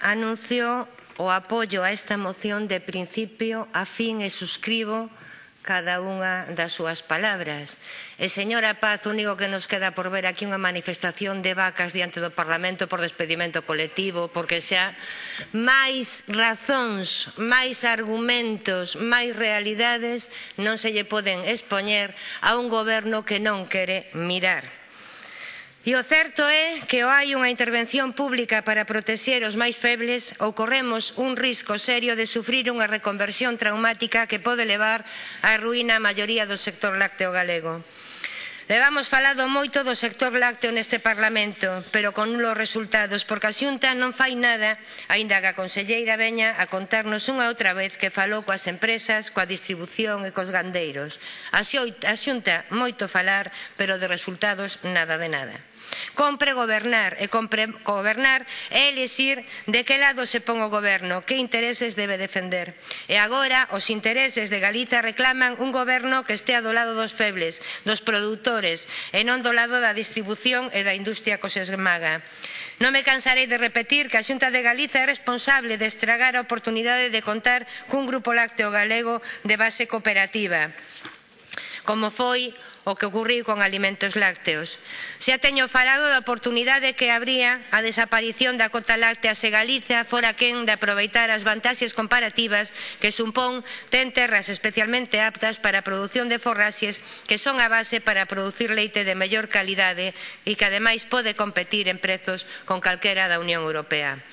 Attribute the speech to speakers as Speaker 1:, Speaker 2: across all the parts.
Speaker 1: anuncio o apoio a esta moción de principio a fin e suscribo cada unha das súas palabras. E, señora Paz, o único que nos queda por ver aquí unha manifestación de vacas diante do Parlamento por despedimento colectivo, porque xa máis razóns, máis argumentos, máis realidades non se lle poden expoñer a un goberno que non quere mirar. E o certo é que ou hai unha intervención pública para protexer os máis febles ou corremos un risco serio de sufrir unha reconversión traumática que pode levar á ruína a maioría do sector lácteo galego. Levamos falado moito do sector lácteo neste Parlamento, pero con nulos resultados, porque a Xunta non fai nada, aínda que a conselleira veña a contarnos unha outra vez que falou coas empresas, coa distribución e cos gandeiros. A Xunta moito falar, pero de resultados nada de nada. Compre gobernar e compre gobernar é elixir de que lado se pon o goberno, que intereses debe defender. E agora os intereses de Galiza reclaman un goberno que estea do lado dos febles, dos produtores e non do lado da distribución e da industria que se esmaga. Non me cansarei de repetir que a Xunta de Galiza é responsable de estragar a oportunidade de contar cun grupo lácteo galego de base cooperativa como foi o que ocurriu con alimentos lácteos. Xa teño falado da oportunidade que habría a desaparición da cota láctea se Galiza fora quen de aproveitar as vantaxes comparativas que supón ten terras especialmente aptas para a produción de forraxes que son a base para producir leite de mellor calidade e que ademais pode competir en prezos con calquera da Unión Europea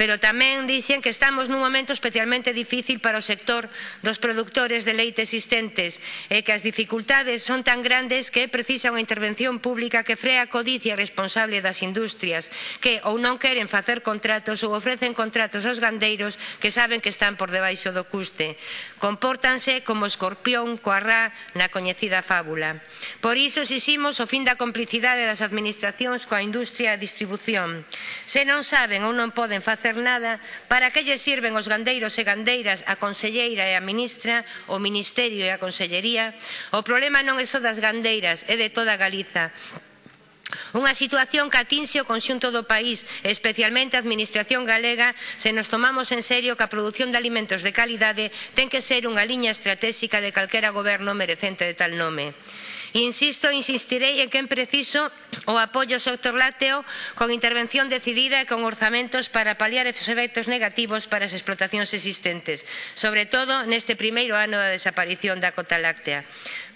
Speaker 1: pero tamén dixen que estamos nun momento especialmente difícil para o sector dos produtores de leite existentes e que as dificultades son tan grandes que é precisa unha intervención pública que frea a codicia responsable das industrias que ou non queren facer contratos ou ofrecen contratos aos gandeiros que saben que están por debaixo do custe. Compórtanse como escorpión coa rá na coñecida fábula. Por iso exiximos o fin da complicidade das administracións coa industria e distribución. Se non saben ou non poden facer facer nada, para que lle sirven os gandeiros e gandeiras, a conselleira e a ministra, o ministerio e a consellería? O problema non é só das gandeiras, é de toda Galiza. Unha situación que atinxe o conxunto do país, especialmente a Administración galega, se nos tomamos en serio que a produción de alimentos de calidade ten que ser unha liña estratégica de calquera goberno merecente de tal nome. Insisto, insistirei en que é preciso o apoio ao sector lácteo con intervención decidida e con orzamentos para paliar os efectos negativos para as explotacións existentes, sobre todo neste primeiro ano da desaparición da cota láctea.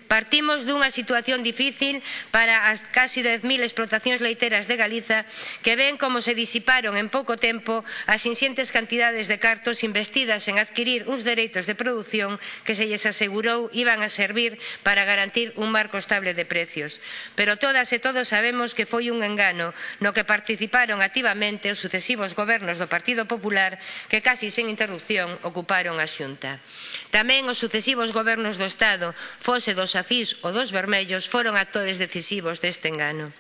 Speaker 1: Partimos dunha situación difícil para as casi 10.000 explotacións leiteras de Galiza que ven como se disiparon en pouco tempo as inxentes cantidades de cartos investidas en adquirir uns dereitos de produción que se lles asegurou iban a servir para garantir un marco estable de precios. Pero todas e todos sabemos que foi un engano no que participaron activamente os sucesivos gobernos do Partido Popular que casi sen interrupción ocuparon a xunta. Tamén os sucesivos gobernos do Estado, fose dos xacís ou dos vermellos foron actores decisivos deste engano.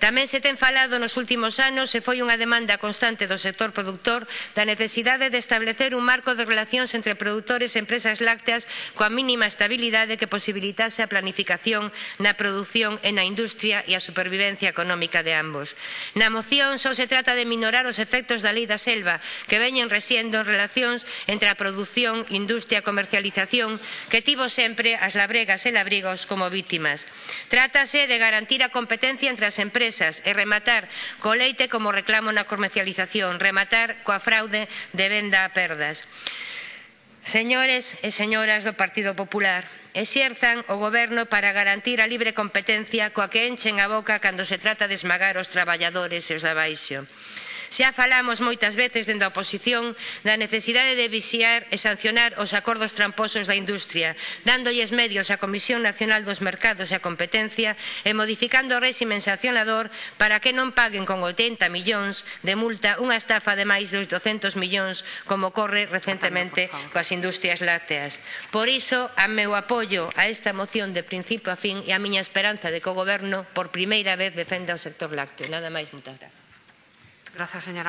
Speaker 1: Tamén se ten falado nos últimos anos e foi unha demanda constante do sector produtor da necesidade de establecer un marco de relacións entre produtores e empresas lácteas coa mínima estabilidade que posibilitase a planificación na produción e na industria e a supervivencia económica de ambos. Na moción só se trata de minorar os efectos da lei da selva que veñen resiendo en relacións entre a produción, industria e comercialización que tivo sempre as labregas e labrigos como vítimas. Trátase de garantir a competencia entre as empresas empresas e rematar co leite como reclamo na comercialización, rematar coa fraude de venda a perdas. Señores e señoras do Partido Popular, exerzan o goberno para garantir a libre competencia coa que enchen a boca cando se trata de esmagar os traballadores e os de baixo. Xa falamos moitas veces dende a oposición da necesidade de vixiar e sancionar os acordos tramposos da industria, dándolles medios á Comisión Nacional dos Mercados e a Competencia e modificando o réximen sancionador para que non paguen con 80 millóns de multa unha estafa de máis de 200 millóns como ocorre recentemente coas industrias lácteas. Por iso, a meu apoio a esta moción de principio a fin e a miña esperanza de que o Goberno por primeira vez defenda o sector lácteo. Nada máis, moitas grazas.
Speaker 2: Gracias, señora.